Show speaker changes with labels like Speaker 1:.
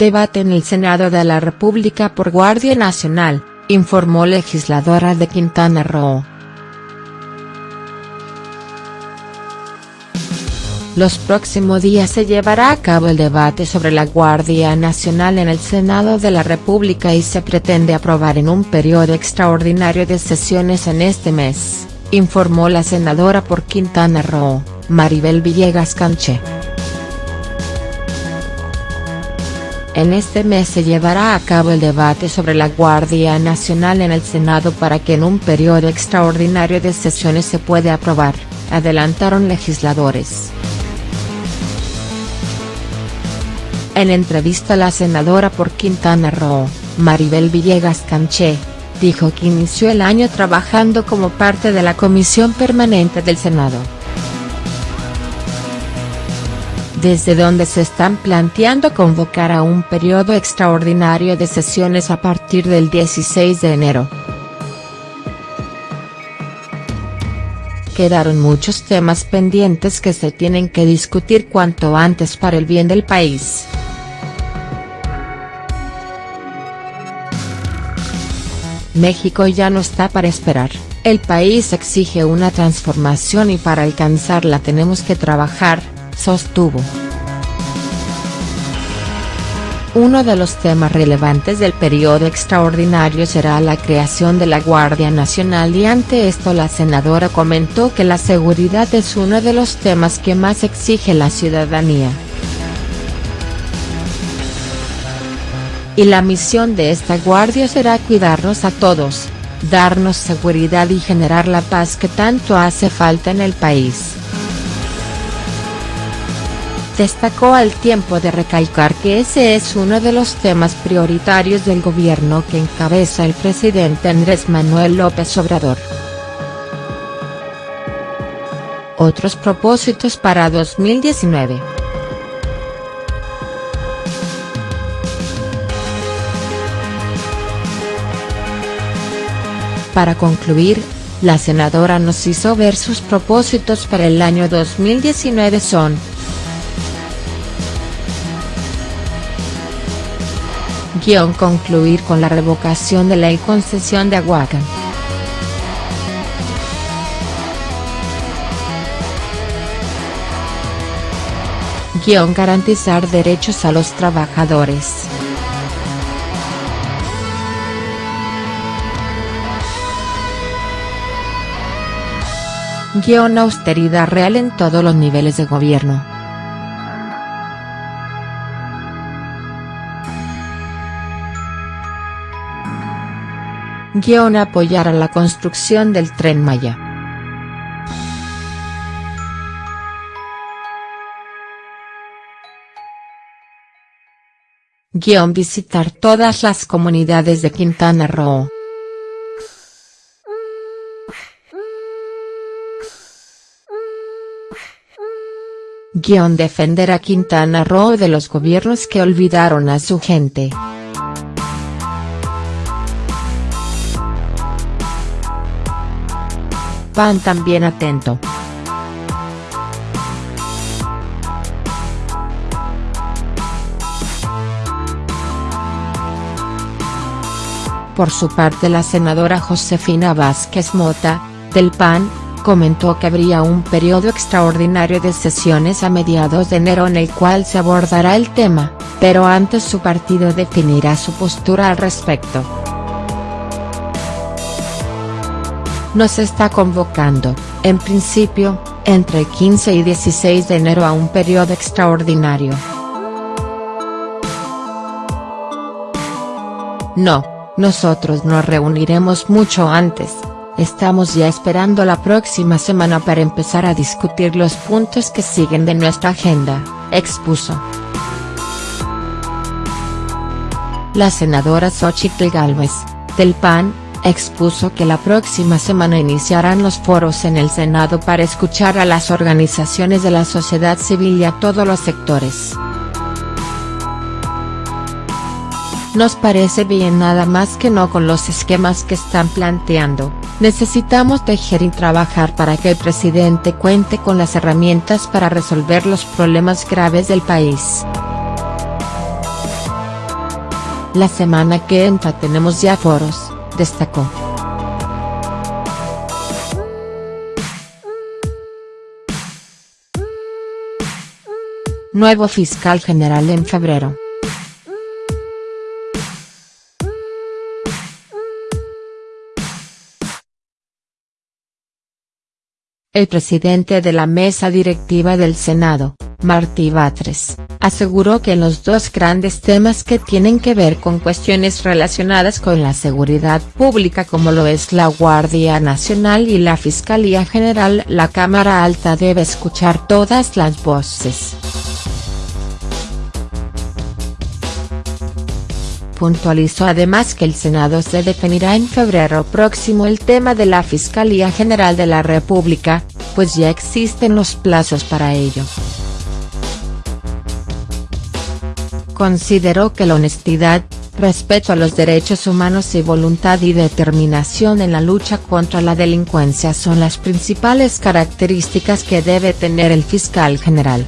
Speaker 1: Debate en el Senado de la República por Guardia Nacional, informó legisladora de Quintana Roo. Los próximos días se llevará a cabo el debate sobre la Guardia Nacional en el Senado de la República y se pretende aprobar en un periodo extraordinario de sesiones en este mes, informó la senadora por Quintana Roo, Maribel Villegas Canché. En este mes se llevará a cabo el debate sobre la Guardia Nacional en el Senado para que en un periodo extraordinario de sesiones se pueda aprobar, adelantaron legisladores. En entrevista la senadora por Quintana Roo, Maribel Villegas Canché, dijo que inició el año trabajando como parte de la Comisión Permanente del Senado. Desde donde se están planteando convocar a un periodo extraordinario de sesiones a partir del 16 de enero. Quedaron muchos temas pendientes que se tienen que discutir cuanto antes para el bien del país. México ya no está para esperar, el país exige una transformación y para alcanzarla tenemos que trabajar, sostuvo. Uno de los temas relevantes del periodo extraordinario será la creación de la Guardia Nacional y ante esto la senadora comentó que la seguridad es uno de los temas que más exige la ciudadanía. y la misión de esta guardia será cuidarnos a todos, darnos seguridad y generar la paz que tanto hace falta en el país. Destacó al tiempo de recalcar que ese es uno de los temas prioritarios del gobierno que encabeza el presidente Andrés Manuel López Obrador. Otros propósitos para 2019 Para concluir, la senadora nos hizo ver sus propósitos para el año 2019 son. Guión concluir con la revocación de la concesión de Aguacan. Guión garantizar derechos a los trabajadores. Guión austeridad real en todos los niveles de gobierno. Guión apoyar a la construcción del Tren Maya. Guión visitar todas las comunidades de Quintana Roo. Guión defender a Quintana Roo de los gobiernos que olvidaron a su gente. PAN también atento. Por su parte la senadora Josefina Vázquez Mota, del PAN, comentó que habría un periodo extraordinario de sesiones a mediados de enero en el cual se abordará el tema, pero antes su partido definirá su postura al respecto. Nos está convocando, en principio, entre el 15 y 16 de enero a un periodo extraordinario. No, nosotros nos reuniremos mucho antes, Estamos ya esperando la próxima semana para empezar a discutir los puntos que siguen de nuestra agenda, expuso. La senadora Xochitl Gálvez, del PAN, expuso que la próxima semana iniciarán los foros en el Senado para escuchar a las organizaciones de la sociedad civil y a todos los sectores. Nos parece bien nada más que no con los esquemas que están planteando, necesitamos tejer y trabajar para que el presidente cuente con las herramientas para resolver los problemas graves del país. La semana que entra tenemos ya foros, destacó. Nuevo fiscal general en febrero. El presidente de la mesa directiva del Senado, Martí Batres, aseguró que los dos grandes temas que tienen que ver con cuestiones relacionadas con la seguridad pública como lo es la Guardia Nacional y la Fiscalía General la Cámara Alta debe escuchar todas las voces. puntualizó además que el Senado se definirá en febrero próximo el tema de la Fiscalía General de la República, pues ya existen los plazos para ello. Consideró que la honestidad, respeto a los derechos humanos y voluntad y determinación en la lucha contra la delincuencia son las principales características que debe tener el fiscal general.